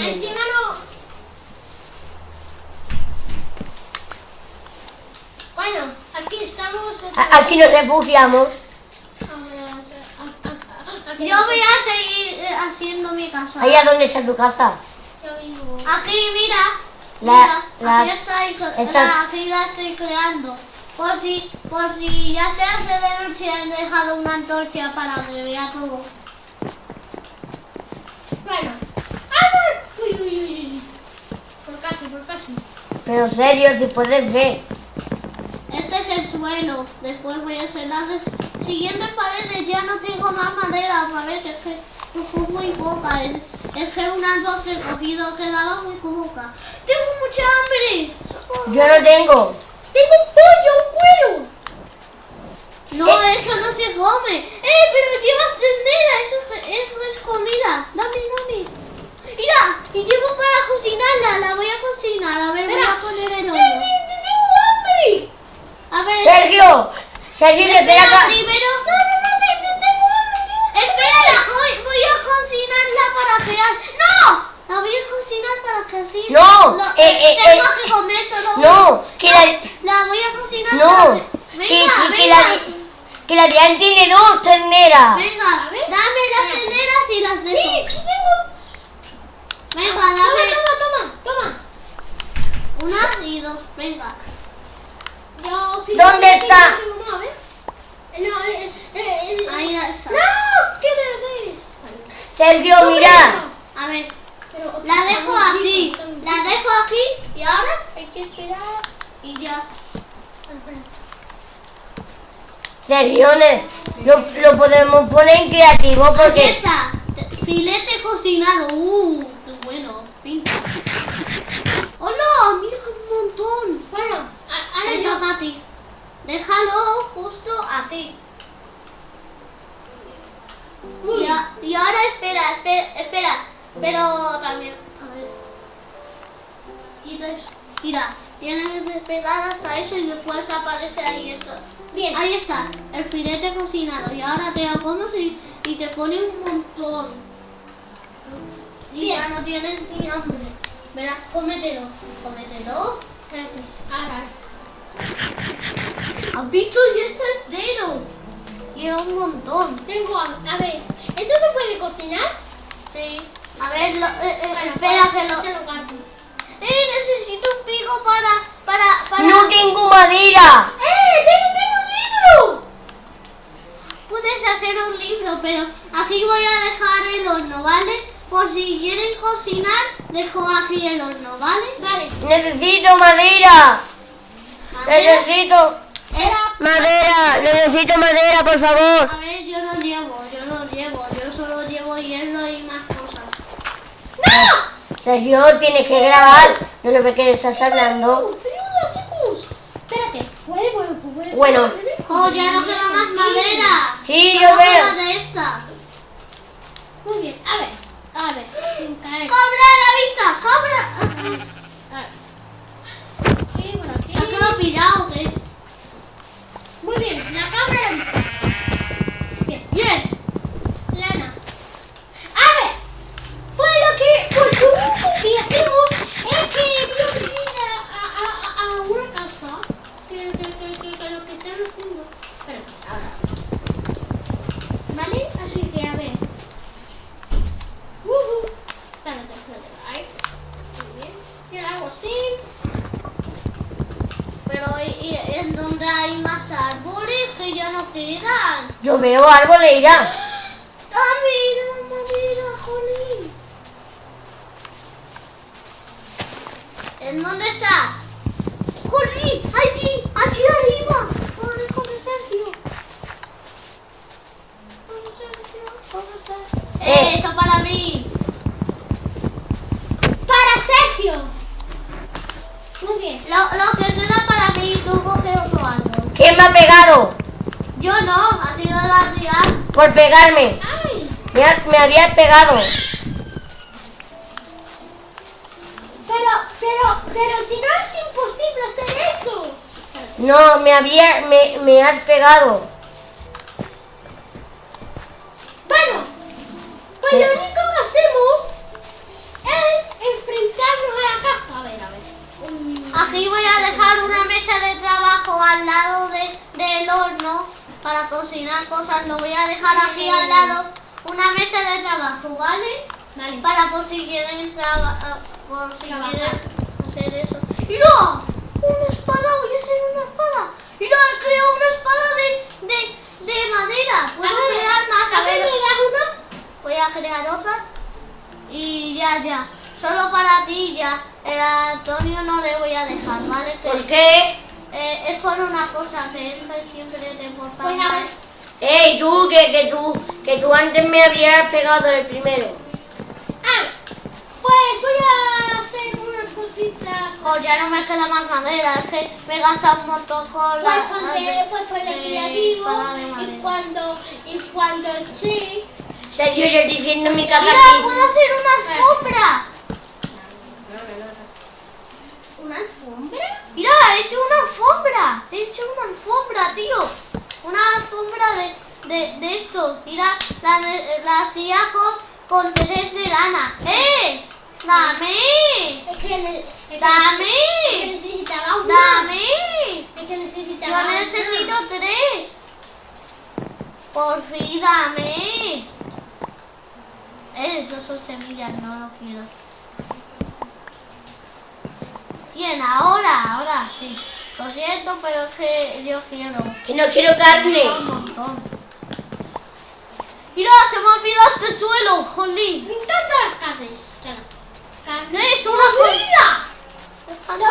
Encima no. Bueno, aquí estamos. A- Aquí nos refugiamos. Yo voy a seguir eh, haciendo mi casa. Ahí a dónde está tu casa. Aquí, mira. La- mira, aquí las- estoy, la- aquí la estoy creando. Por si, por si ya se hace de noche he dejado una antorcha para que vea todo. Bueno. ¡Vamos! Uy, uy, uy, uy. Por casi, por casi. Pero serio, si puedes ver. Este es el suelo. Después voy a hacer las siguientes paredes. Ya no tengo más madera, ¿sabes? Es que cojo muy poca. Es, es que una dos he cogido quedaba muy poca. Tengo mucha hambre. Yo no tengo. Tengo un pollo, un cuero. No, eso no se come. ¡Eh, pero llevas tendera! Eso, eso es comida. Dame, dame. Mira, y llevo para cocinarla. La voy a cocinar. A ver, voy Espera. a poner el ¡Te- horno. te- te tengo hambre! A ver, Sergio, Sergio, espera espera acá. primero. No, no, no, te, te tengo hambre, tengo Espera, la voy, voy a cocinarla para crear. ¡No! La voy a cocinar para que así. No, lo- eh, eh, tengo eh, que comer solo. No, que la, La voy a cocinar no, para que, Venga, que, que venga. la, que la Adrián tiene dos terneras. Venga, dame las tenderas y las dejo. Sí, sí tengo. Venga, Toma, dame toma, toma, toma. una y dos. Venga. Yo, ¿Dónde está? fíjate, mamá, a ver. No, eh, eh, eh, Ahí la está. No, ¿qué me ves? Sergio, mira. A ver, Pero, la dejo aquí. La dejo aquí y ahora hay que esperar y ya. Sergio, lo, lo podemos poner en creativo Aquí porque... está. Te- Filete cocinado. Uh, bueno. Pinta. ¡Hola! Mira un montón. Bueno, a- ahora yo. Mati. Déjalo justo aquí. Y, y ahora espera, espera, espera. Pero también, a ver. Mira, mira, tienes que esperar hasta eso y después aparece ahí esto. Bien. Ahí está, el filete cocinado. Y ahora te lo comes y, y te pone un montón. Ya no tienes ni hambre. Verás, cómetelo. Cómetelo. Ahora. ¿Has visto? Ya está entero. Lleva un montón. Tengo hambre. A ver, ¿esto se puede cocinar? Sí. A ver, lo- eh, eh, Bueno, espera que lo... te lo guardo. ¡Eh, necesito un pico para... para... para... ¡No tengo madera! ¡Eh, tengo, tengo un libro! Puedes hacer un libro, pero aquí voy a dejar el horno, ¿vale? Por si quieren cocinar, dejo aquí el horno, ¿vale? Vale. Necesito madera. A ver, Necesito eh, madera. Necesito madera, por favor. a ver, yo no llevo, yo no llevo, yo solo llevo hierro y más cosas. Sergio, tienes que grabar. No lo ves que estás hablando. Espérate. Puede, bueno, pues. ¡Oh, ya no queda más madera! Sí, yo veo. de esta. Muy bien. A ver. A ver. ¡Cobra la vista! ¡Cobra! A ver. Aquí, por aquí. Se ha quedado pirado, ¿qué? Muy bien. La cámara. Bien. Bien. Lana. A ver. Pues lo que, pues lo único que hacemos es que yo quiero ir a, a, a, a una casa. Que, que, que, que, que lo que están haciendo. Espera, ahora. ¿Vale? Así que a ver. Uh Espérate, espérate. Ahí. Muy bien. Y ahora hago así. Pero ¿y, y en donde hay más árboles que ya no quedan? Yo ya. ¡Ah, mira, jolín! ¿En dónde estás? ¡Jolín! ¡Allí! ¡Allí arriba! ¡Corre, corre, Sergio! ¡Corre, Sergio! ¡Corre, Sergio! Eh. ¡Eso para mí! ¡Para Sergio! Muy bien. Lo, lo que queda para mí, tú coge otro árbol. ¿Quién me ha pegado? Yo no, por pegarme. Me, me había pegado. Pero, pero, pero si no es imposible hacer eso. No, me había, me, me has pegado. Bueno, pues lo único que hacemos es enfrentarnos a la casa. A ver, a ver. Mm. Aquí voy a dejar una mesa de trabajo al lado de, del horno para cocinar cosas. Lo voy a dejar aquí al lado. Una mesa de trabajo, ¿vale? Vale. Para por si quieren por si quieren hacer eso. ¡Mira! ¡Una espada! Voy a hacer una espada. ¡Mira! He creado una espada de, de, de madera. Puedo A crear más. A ver, voy a crear otra. Y ya, ya. Solo para ti ya. El Antonio no le voy a dejar, ¿vale? ¿Por qué? Eh, es por una cosa que es que siempre te importa. Pues a ver. más. ¡Ey, tú! Que, que tú, que tú antes me habrías pegado el primero. Ah, pues voy a hacer unas cositas. Oh, ya no me queda más madera, es que me he gastado un montón con Pues la... pues creativo de y cuando, y cuando sí, Sergio, yo diciendo mi casa Mira, puedo hacer una alfombra. una alfombra. Mira, he hecho una alfombra. He hecho una alfombra, tío. Una alfombra de, de, de esto. Mira, la, la silla con, con tres de lana. ¡Eh! ¡Dame! Es que, ne- es que- ¡Dame! es que necesitaba una. ¡Dame! Es que necesitaba Yo una. necesito tres. Por fin, dame. Eh, Esos son semillas, no lo quiero. Bien, ahora, ahora sí. Lo siento, pero es que yo quiero. Que no quiero carne. Mira, se me ha olvidado este suelo, jolín. Me encantan las carnes. Claro. Carne. Es una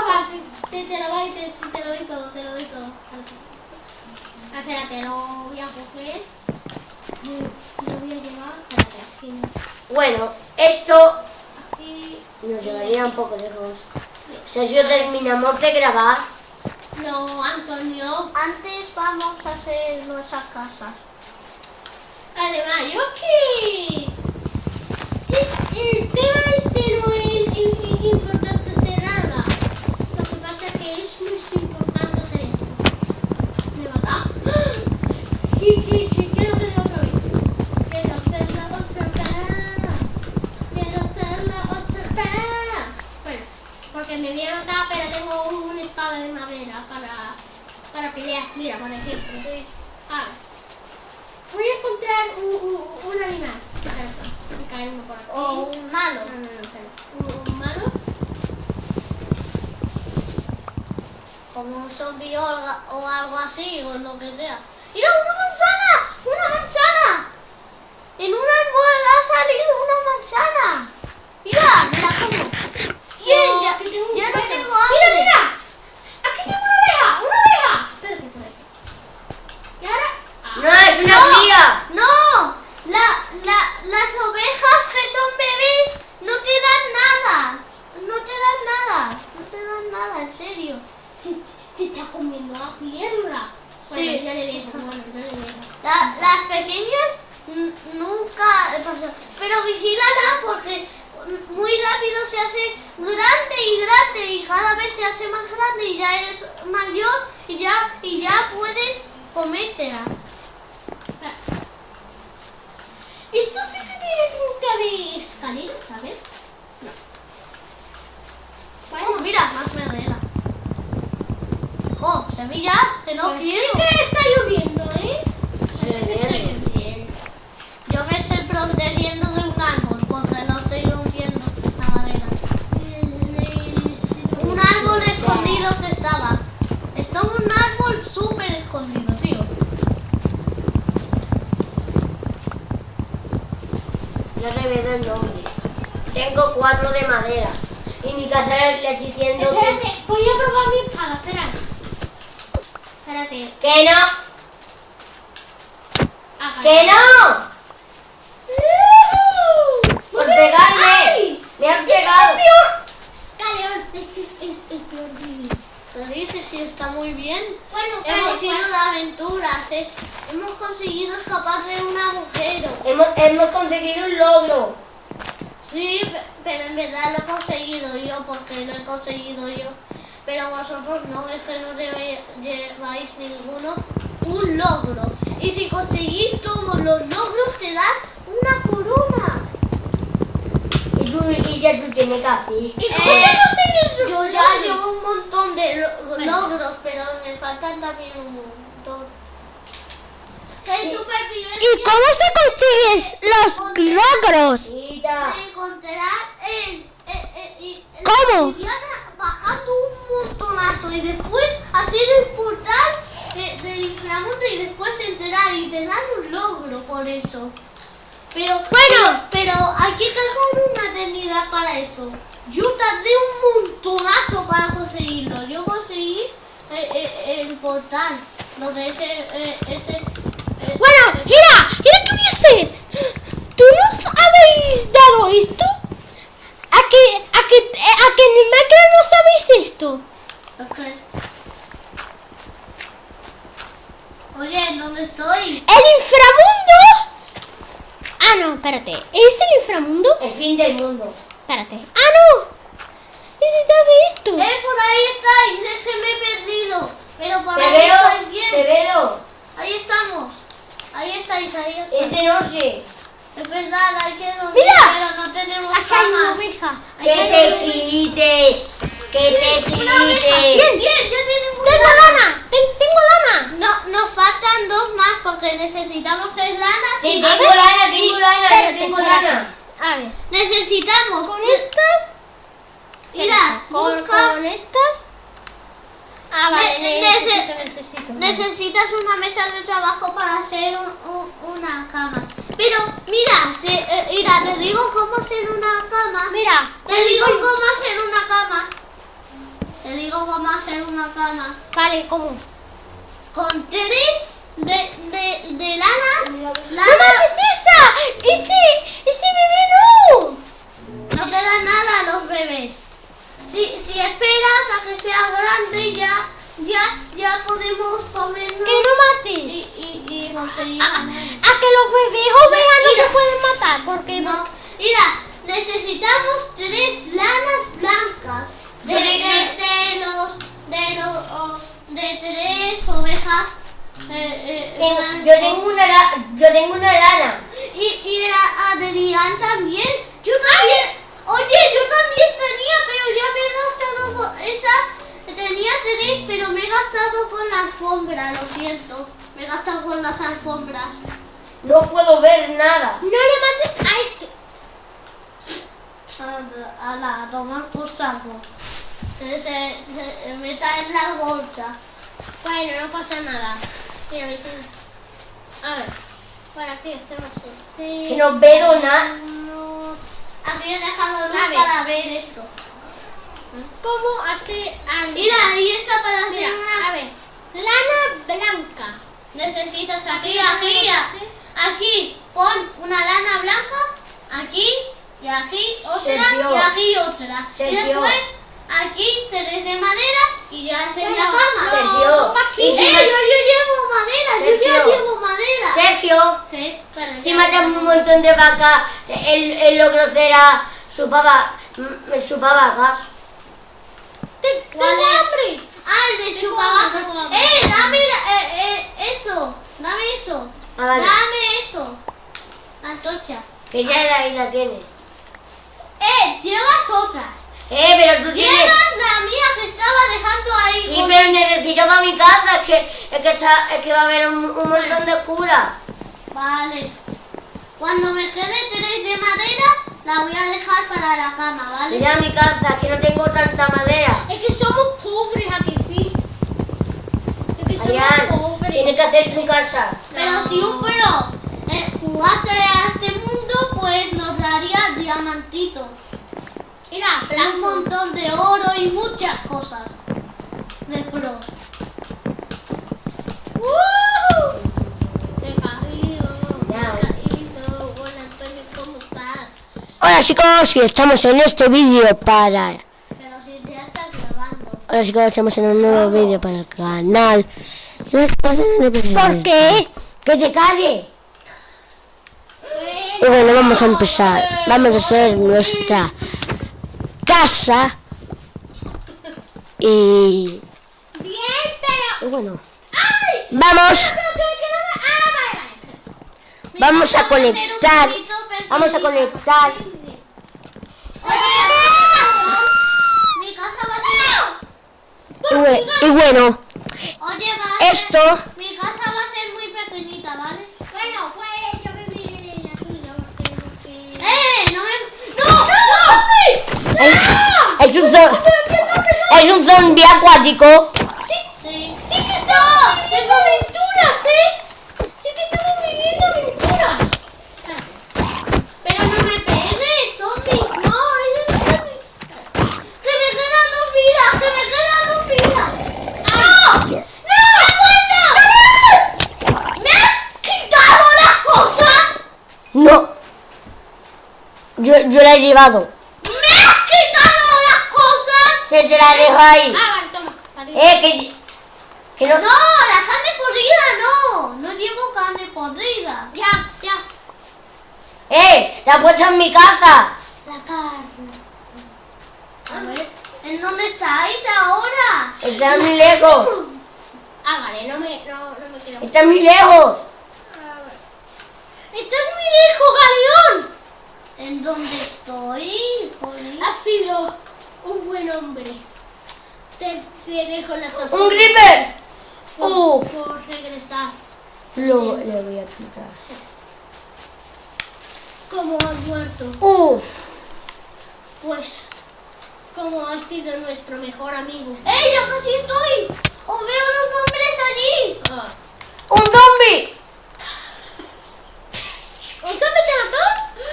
va, te, lo doy, te, te lo doy todo, te lo doy todo. Ah, Espérate, lo voy a coger. Mm, Lo voy a llevar. Espérate, aquí. Bueno, esto Aquí. nos llevaría un poco lejos. Sergio, terminamos de grabar. No, Antonio. Antes vamos a hacer nuestras casas. Además, yo que. El, el tema espada de madera para, para pelear. Mira, por ejemplo. Sí. Ah, voy a encontrar un, un, un animal. Uno por aquí. O un malo. No, no, no, espera. Un, malo. como un zombie o, o algo así, o lo que sea. ¡Mira, una manzana! ¡Una manzana! En un árbol ha salido una manzana. Mira, me la como. Bien, No, ya, aquí tengo un ya no cuerno. tengo hambre. Mira, mira. Aquí tengo una abeja, una abeja. Espérate, espérate. Y ahora. Ah, No, es una No. cría. No, la, la, las ovejas que son bebés no te dan nada. No te dan nada. No te dan nada, en serio. se, se está comiendo la. Bueno, Sí. yo le dejo, bueno, yo le dejo. La- las pequeñas nunca pasa. Pero vigílala porque muy rápido se hace grande y grande y cada vez se hace más grande y ya es mayor y ya y ya puedes comértela. Esto sí que tiene pinta de escalera, ¿sabes? No. Oh, mira, semillas que no pues sí quiero. que está lloviendo, ¿eh? Sí está Lloviendo. lloviendo. Yo me estoy protegiendo de un árbol porque no estoy rompiendo la madera. Un árbol escondido que estaba. Estaba un árbol súper escondido, tío. Ya revelé el nombre. Tengo cuatro de madera. Y mi casa le diciendo que, Espérate, voy a probar mi espada, espérate. Espérate. que no, Ah, que no. Por pegarme. ¡Ay! Me han ¡Este es pegado. peor! Caleón, este es, es el peor vídeo. Te dices si está muy bien. Bueno, Hemos ido de aventuras, ¿eh? Hemos conseguido escapar de un agujero. Hemos, hemos conseguido un logro. Sí, pe- pero en verdad lo he conseguido yo porque lo he conseguido yo. Pero vosotros no, es que no lleváis ninguno un logro. Y si conseguís todos los logros te dan una corona. Y, tú, y ya tú tienes que hacer. ¿Y cómo Eh, ya no Yo ya llevo un montón de lo- logros, pero me faltan también un montón. ¿Y cómo se consigues los logros? Quita. se encontrarán en, en, en- en- en ¿Cómo? Y después hacer el portal de- del inframundo y después entrar y te dan un logro por eso. Pero, Bueno. pero, hay que dejar una eternidad para eso. Yo tardé un montonazo para conseguirlo. Yo conseguí eh, eh, el portal, lo de ese, eh, ese eh, Bueno, mira, mira qué voy a hacer. ¿Tú nos habéis dado esto? ¿A que, a que, a que en el Minecraft no sabéis esto? Ok. Oye, ¿dónde estoy? ¿El inframundo? Ah, no, espérate. ¿Es el inframundo? El fin del mundo. Espérate. Ah, no. Necesitaba esto. ¡Eh, por ahí estáis! Es que me he perdido. Pero por Te ahí veo, estáis te bien. veo. Ahí estamos. Ahí estáis, ahí estáis. Es de noche. Es verdad, hay que dormir, Mira. pero no tenemos Acá hay una oveja. Hay Que que te quites. Que te. Bien, bien, ya tenemos Tengo lana. Ten- tengo lana. No, nos faltan dos más porque necesitamos seis lanas. Sí, tengo lana, tengo lana, yo Espérate, tengo lana. A ver. Necesitamos. Con estas. Mira, con, busca. con estas. Ah, vale. Ne- necesito, nece- necesito. Necesitas una mesa de trabajo para hacer un- un- una cama. Pero mira, se- eh, mira, te digo cómo hacer una cama. Mira. Te digo cómo hacer una cama. Te digo cómo hacer una cama. Vale, ¿cómo? Con tres de, de, de lana. ¡No lana mates esa! ¡Ese, ese bebé no! no te da nada a los bebés. Si, si esperas a que sea grande, ya, ya, ya podemos comernos ¡Que no y, mates! y, y conseguir A, a- comer. a que los bebés ovejas no Mira. se pueden matar porque No, mira, necesitamos tres lanas blancas de, de, de los de los de tres ovejas. eh, eh, Tengo- blancas. yo tengo una la- yo tengo una lana. y, y a Adrián también. Yo también. Oye, yo también tenía, pero ya me he gastado con esa. Tenía tres, pero me he gastado con la alfombra, lo siento. Me he gastado con las alfombras. No puedo ver nada. no le mates a este. a, a la tomar por saco. Que se, se meta en la bolsa. Bueno, no pasa nada. A ver, por aquí estamos. este- Que no veo nada. Aquí he dejado luz ver. para ver esto. ¿Cómo algo? Mira, ahí está para Mira, hacer una... a ver. Lana blanca. Necesitas aquí, aquí, aquí. Pon una lana blanca. Aquí y aquí otra y aquí otra. Y después aquí tres de madera y ya sería Bueno, cama. Sergio, ¡Eh, y si yo, yo llevo madera! ¡Yo ya Sergio. llevo madera! Sergio, si matamos un montón de vacas, el, el logro será su papá, mm, su papá. Te- ¿Cuál Tengo hambre. Ah, el de hambre. ¡Eh, dame la- eh, eh, eso! ¡Dame eso! Ah, vale. ¡Dame eso! La antorcha. Que ya la, ahí la tienes. ¡Eh, llevas otra! Eh, pero tú tienes... La mía que estaba dejando ahí. Sí, con- pero necesito para mi casa, es que, es que, está- es que va a haber un, un montón de cura. Vale. Cuando me quede tres de madera, la voy a dejar para la cama, ¿vale? Mira mi casa, que no tengo tanta madera. Es que somos pobres aquí, sí. Es que somos Adrián, pobres. tienes que hacer tu casa. Pero si un pro eh, jugase a este mundo, pues nos daría diamantitos. Mira, Un montón de oro y muchas cosas. De pro. Caído. Hola, chicos, y estamos en este vídeo para... Pero si ya estás grabando. Hola chicos, estamos en un nuevo vídeo para el canal. ¿Por qué? ¡Que te calle! Y bueno, vamos a empezar. Vamos a hacer nuestra casa. Y, Bien, pero... y bueno, ¡Ay! vamos, Pero Ah, vale, vale. Mi vamos a conectar. Vamos a conectar. Mi casa va a ser... Y, bue- y bueno, Oye, va a ser- esto, Mi casa va a ser muy pequeñita, ¿vale? Bueno, pues yo viviré en la tuya porque... porque... ¡Eh! ¡No me... ¡No! Es, es un zo- es un zombie acuático. Sí, Sí. sí que estamos viviendo aventuras, ¿eh? Sí que estamos viviendo aventuras. Pero no me pegues, zombie. No, es zombie. ¡Que me quedan dos vidas! ¡Que me quedan dos vidas! ¡No! ¡No! ¡Me has quitado las cosas! No. Yo, yo la he llevado. Te la dejo ahí. Ah, vale, toma. Adiós. Eh, que, que no. ¡No! ¡La carne podrida no! No llevo carne podrida. Ya, ya. Eh, la he puesto en mi casa. La carne. A ver, ¿en dónde estáis ahora? Está muy lejos. Ah, vale, no me, no, no me quedo. Está muy lejos. Ah. ¡Estás muy lejos, Galeón! ¿En dónde estoy? Has sido un buen hombre. Te, te dejo la sopa. Un creeper. por, Uf. por regresar. Lo, le voy a quitar. Como has muerto, Uf. pues como has sido nuestro mejor amigo. ¡Eh! ¡Ya casi estoy! ¡Os veo los nombres allí! Ah. Un zombie. ¿Un zombie te mató?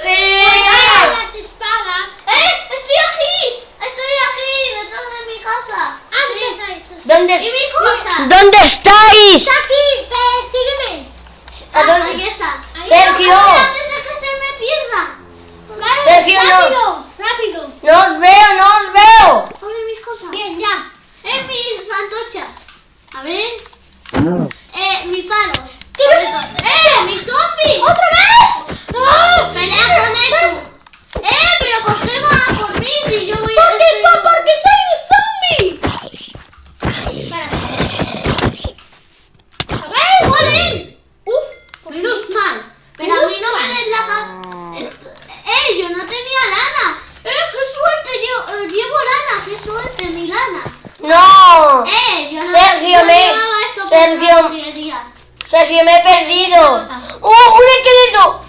Sí. Pues las espadas. ¡Eh! ¡Estoy aquí! ¡Estoy aquí! ¡Detrás de mi casa! Ah, ¿Dónde, ¡Y mi cosa! ¿Dónde estáis? Está aquí, ve, sígueme. ¿A Ah, dónde? ahí está. Sergio. ¡Ay, antes de que se me pierda! Vale, Sergio, no. rápido, rápido. No os veo, no os veo. ¡Oye, mis cosas! Bien, ya. ¡Eh, mis antorchas! A ver... ¡Eh, mis palos! ¿Qué Sobre me todo- dices? ¡Eh, mis zombies! ¡Otra vez! ¡No! ¡Pelea con eso! ¡Eh, pero por qué si yo voy ¿Por qué? Por- Porque soy un zombie. Espérate. A ver. ¡Joder! Uf, Menos mal. Pero a Menos mí no me mal. des la ca- ¡Eh, yo no tenía lana! ¡Eh, qué suerte! Llevo, eh, llevo lana, qué suerte, mi lana. No. ¡Eh, yo no Sergio, yo me- esto Sergio. Sergio, me he perdido. ¡Oh, un esqueleto!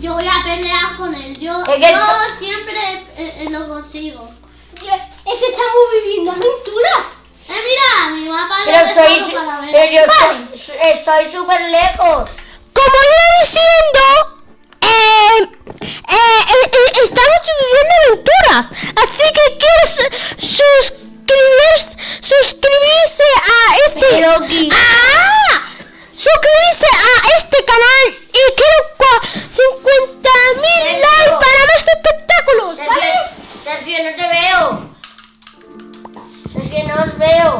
Yo voy a pelear con él. Yo, Es que yo siempre eh, eh, lo consigo. es que estamos viviendo aventuras. Eh, mira, mi mapa Pero estoy, para ver. pero yo estoy, estoy súper lejos. Como iba diciendo, eh, eh, eh, eh, estamos viviendo aventuras. Así que quieres suscribirse, suscribirse a este. Pero ¡Ah! Suscribirse a este canal y quiero 50 mil Sergio. likes para más espectáculos. Sergio, ¿vale? Sergio, no te veo. Sergio, no os veo.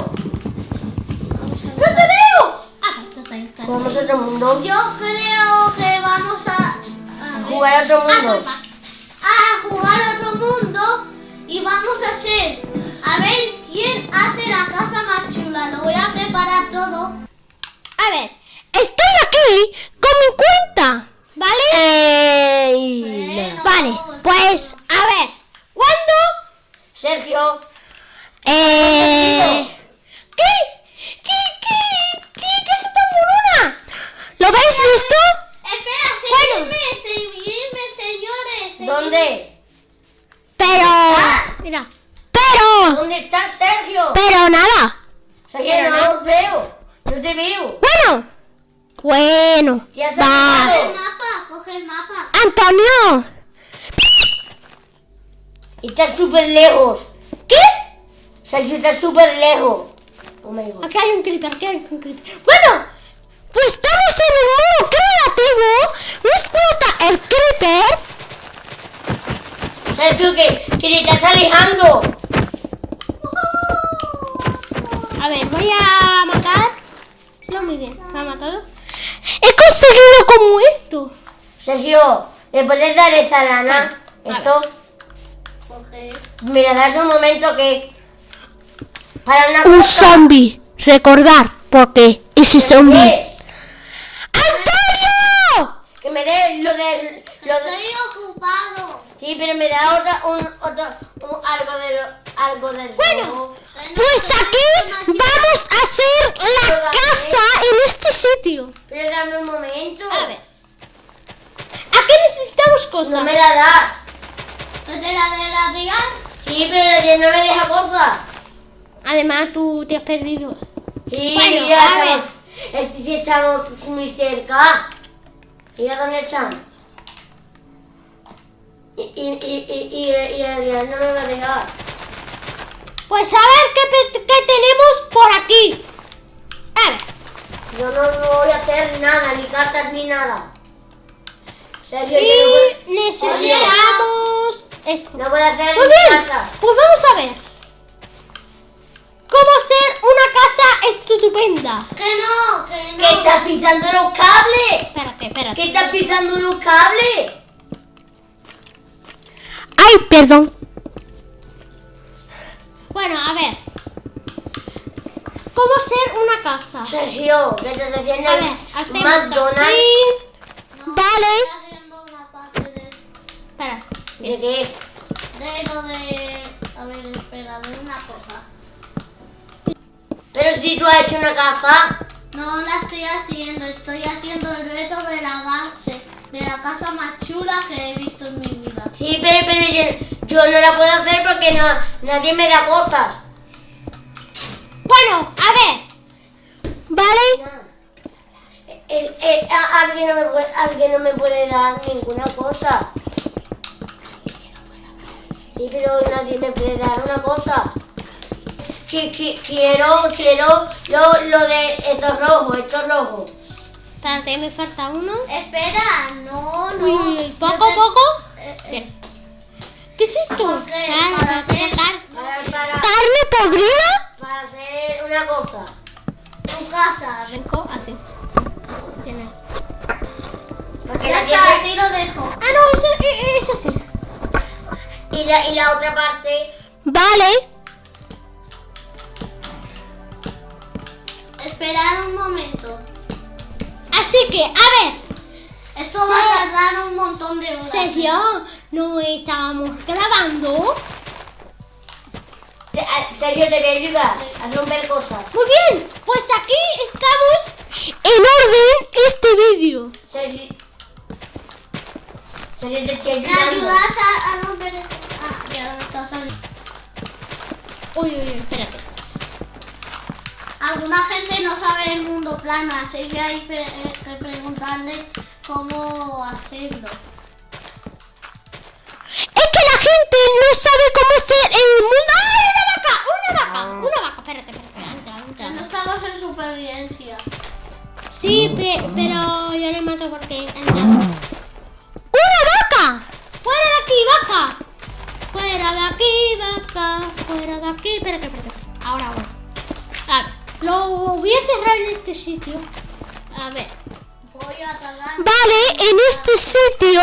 ¡No te veo! Ah, estás ahí, estás ahí. Vamos a otro mundo. Yo creo que vamos a, a, Jugar a otro Ah, mundo. culpa. a jugar a otro mundo y vamos a hacer a ver quién hace la casa más chula. Lo voy a preparar todo. A ver, estoy aquí con mi cuenta, ¿vale? Ey, no. Vale, pues, a ver, ¿cuándo? Sergio, Eh... ¿Qué? ¿Qué? ¿Qué? ¿Qué? ¿Qué es esta morona? ¿Lo veis listo? Espera, Bueno. seguidme, seguidme, señores. seguidme. ¿dónde? Pero... Mira. Pero... ¿Dónde estás, Sergio? Pero nada. Sergio, no os veo. No te veo. Bueno. Bueno. ¿Qué has Va. Coge el mapa, coge el mapa. Antonio. Estás súper lejos. ¿Qué? Sergio, estás súper lejos. Oh. Aquí hay un creeper, aquí hay un creeper. Bueno. Pues estamos en el modo creativo. No explota el creeper. Sergio, que, que te estás alejando. A ver, voy a matar. No, muy bien. ¿Me ha matado? Conseguido como esto. Sergio, ¿le puedes dar esa lana? Vale. Esto. Mira, das un momento que. Para una Un cosa. zombie. Recordar. Porque ese ¿Qué zombie. Es? Que me dé lo de... Lo de Estoy ocupado. sí, pero me da otra, un, otro, un- algo de lo- algo del Bueno. Pues aquí vamos a hacer la casa en este sitio. Pero dame un momento. A ver. Aquí necesitamos No cosas. me la das. ¿No te la de la tía? Sí, pero ya no me deja cosas. Además, tú te has perdido. Sí, Bueno, mira, a estamos, este sí estamos muy cerca. Mira dónde están. Y, y, y, y, y, no me va a dejar. Pues a ver qué, qué tenemos por aquí. Yo no, no voy a hacer nada, ni casas ni nada. Sergio, yo no voy, Y necesitamos esto. no voy a hacer Muy ni bien, casa. pues vamos a ver. ¿Cómo hacer una casa estupenda? Que no, que ¿Qué no. estás pisando los cables? Espérate, espérate. ¿Qué estás pisando los cables? Ay, perdón. Bueno, a ver. ¿Cómo hacer una casa? Sergio, ¿qué estás haciendo? A ver, hacemos McDonald's. así. No, Vale. Estoy haciendo una parte de, Espera. ¿De qué? de lo de... A ver, espera, de una cosa. Pero si tú has hecho una casa. No la estoy haciendo, estoy haciendo el reto de la base, de la casa más chula que he visto en mi vida. Sí, pero, pero yo, yo no la puedo hacer porque no, nadie me da cosas. Bueno, a ver. ¿Vale? A- alguien, no me puede, alguien no me puede dar ninguna cosa. Sí, pero nadie me puede dar una cosa. Que, que- quiero, quiero lo, lo de estos rojos, estos rojos. Espérate, me falta uno. Espera, no, no. Uy, uy, uy, yo poco, te- poco. eh, eh, Bien. ¿Qué es esto? ¿Por qué? ¿Para car- Para, para, ¿Carne podrida? para hacer una cosa. tu casa. Vengo, hace. Tiene. Porque Ya está, así lo dejo. Ah, no, eso, eh, eso sí. y, la, y la otra parte. Vale. Esperad un momento. Así que, a ver. Esto va a tardar un montón de horas. Sergio, no estábamos grabando. A- Sergio, te voy a ayudar a romper cosas. Muy bien, pues aquí estamos en orden este vídeo. Sergio. Sergio, te estoy ¿Me ayudando. ayudas a, a romper? Ah, ya me está saliendo. Uy, uy, uy, espérate. Alguna gente no sabe el mundo plano, así que hay pre- eh, que preguntarle cómo hacerlo. Es que la gente no sabe cómo hacer el mundo. ¡Ay, una vaca! ¡Una vaca! Una vaca, espérate, espérate. Entra, entra. no estamos en supervivencia. Sí, pe- pero yo le mato porque entra. ¡Una vaca! ¡Fuera de aquí, vaca! Fuera de aquí, vaca. Fuera de aquí. Espérate, espérate. Ahora, ahora. A ver, lo voy a cerrar en este sitio. A ver. Voy a tardar. Vale, en este sitio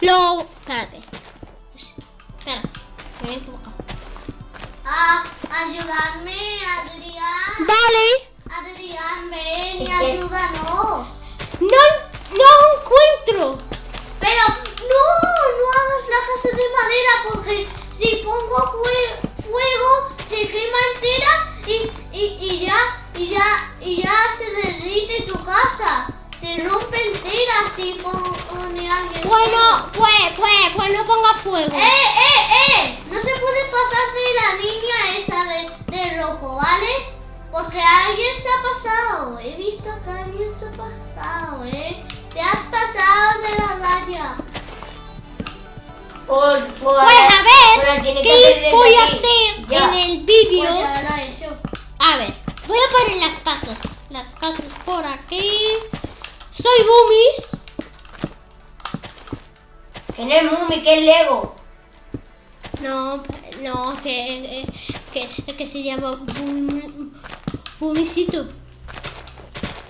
lo... Espérate. Espérate. Me he equivocado. Ah, ayudarme, Adrián. Vale. Adrián, Que no es Mumi, que es Lego. No, no, que, que, que se llama Boom- Boomisito.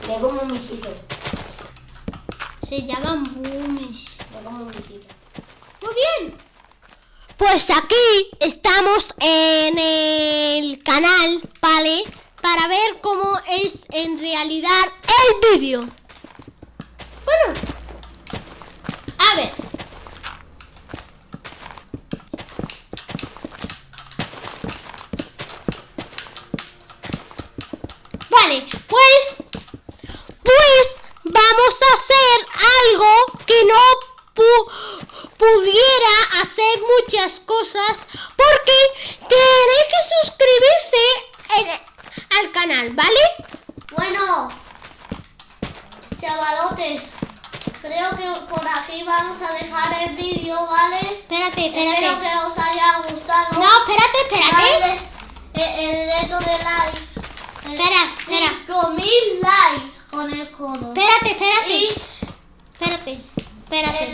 Lego Mumicito. Se llaman Boomies. Lego Mumicito. Muy bien. Pues aquí estamos en el canal, ¿vale? Para ver cómo es en realidad el vídeo. Bueno, A ver. Vale, pues... Pues vamos a hacer algo que no pu- pudiera hacer muchas cosas porque tenéis que suscribirse en- al canal, ¿vale? Bueno, chavalotes, creo que por aquí vamos a dejar el vídeo, ¿vale? Espérate, Espero espérate. que os haya gustado. No, espérate, espérate. Dale el, el reto de likes. Espera, espera. 5000 likes con el codo. Espérate, espérate. Y espérate.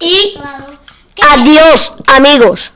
Y claro. adiós, amigos.